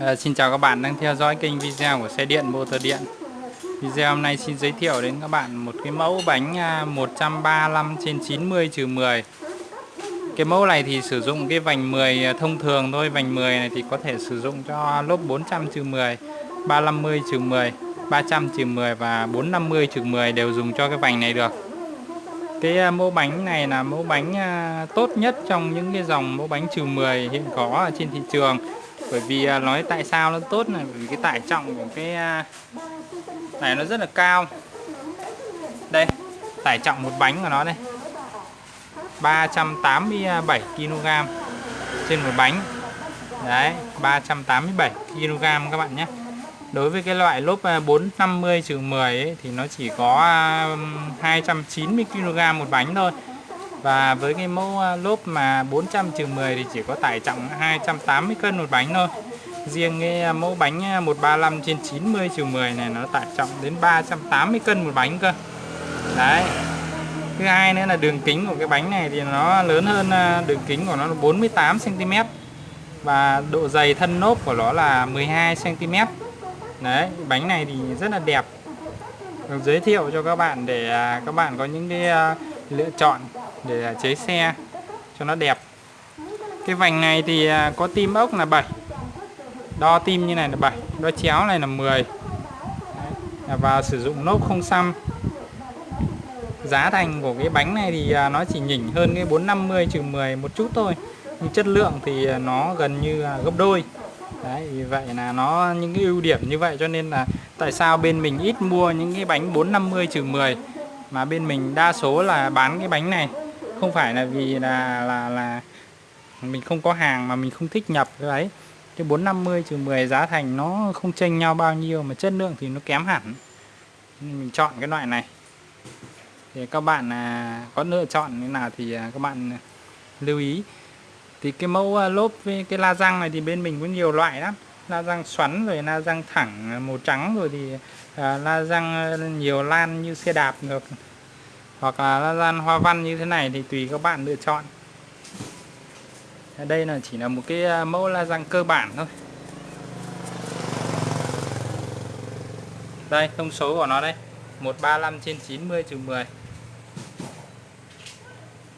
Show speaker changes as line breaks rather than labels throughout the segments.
À, xin chào các bạn đang theo dõi kênh video của xe điện motor điện. Video hôm nay xin giới thiệu đến các bạn một cái mẫu bánh à, 135 trên 90 trừ 10 Cái mẫu này thì sử dụng cái vành 10 à, thông thường thôi. Vành 10 này thì có thể sử dụng cho lốp 400 trừ 10 350 trừ 10 300 trừ 10 và 450 trừ 10 đều dùng cho cái vành này được. Cái à, mẫu bánh này là mẫu bánh tốt nhất trong những cái dòng mẫu bánh trừ 10 hiện có ở trên thị trường bởi vì à, nói tại sao nó tốt là vì cái tải trọng của cái à, này nó rất là cao. Đây tải trọng một bánh của nó đây. 387 kg trên một bánh. Đấy 387 kg các bạn nhé. Đối với cái loại lốp à, 450 10 ấy, thì nó chỉ có 290 kg một bánh thôi. Và với cái mẫu à, lốp mà 400 10 thì chỉ có tải trọng 280 cân một bánh thôi. Riêng cái à, mẫu bánh à, 135 trên 90 10 này nó tải trọng đến 380 cân một bánh cơ. Đấy. Thứ hai nữa là đường kính của cái bánh này thì nó lớn hơn đường kính của nó là 48 cm và độ dày thân lốp của nó là 12 cm đấy, bánh này thì rất là đẹp được giới thiệu cho các bạn để các bạn có những cái lựa chọn để à, chế xe cho nó đẹp. Cái vành này thì à, có tim ốc là 7 đo tim như này là 7 đo chéo này là 10 à, và sử dụng nốt không xăm. Giá thành của cái bánh này thì nó chỉ nhỉnh hơn cái 450 trừ 10 một chút thôi. Nhưng chất lượng thì nó gần như gấp đôi. Đấy, vì vậy là nó những cái ưu điểm như vậy cho nên là tại sao bên mình ít mua những cái bánh 450 trừ 10 mà bên mình đa số là bán cái bánh này. Không phải là vì là là là mình không có hàng mà mình không thích nhập cái đấy cái 450 trừ 10 giá thành nó không chênh nhau bao nhiêu mà chất lượng thì nó kém hẳn. Nên mình chọn cái loại này. Thì các bạn à, có lựa chọn như nào thì à, các bạn à, lưu ý. Thì cái mẫu lốp với cái la răng này thì bên mình có nhiều loại lắm. La răng xoắn rồi la răng thẳng màu trắng rồi thì à, la răng ờ, nhiều lan như xe đạp được. Hoặc là la răng hoa văn như thế này thì tùy các bạn lựa chọn. Đây là chỉ là một cái ờ, mẫu la răng cơ bản thôi. Đây thông số của nó đây. 135 trên 90 trừ 10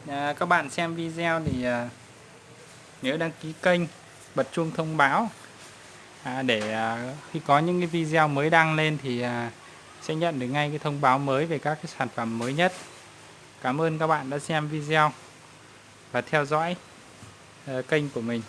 à, các bạn xem video thì nhớ đăng ký kênh bật chuông thông báo à, để à, khi có những cái video mới đăng lên thì à, sẽ nhận được ngay cái thông báo mới về các cái sản phẩm mới nhất. Cảm ơn các bạn đã xem video và theo dõi à, kênh của mình.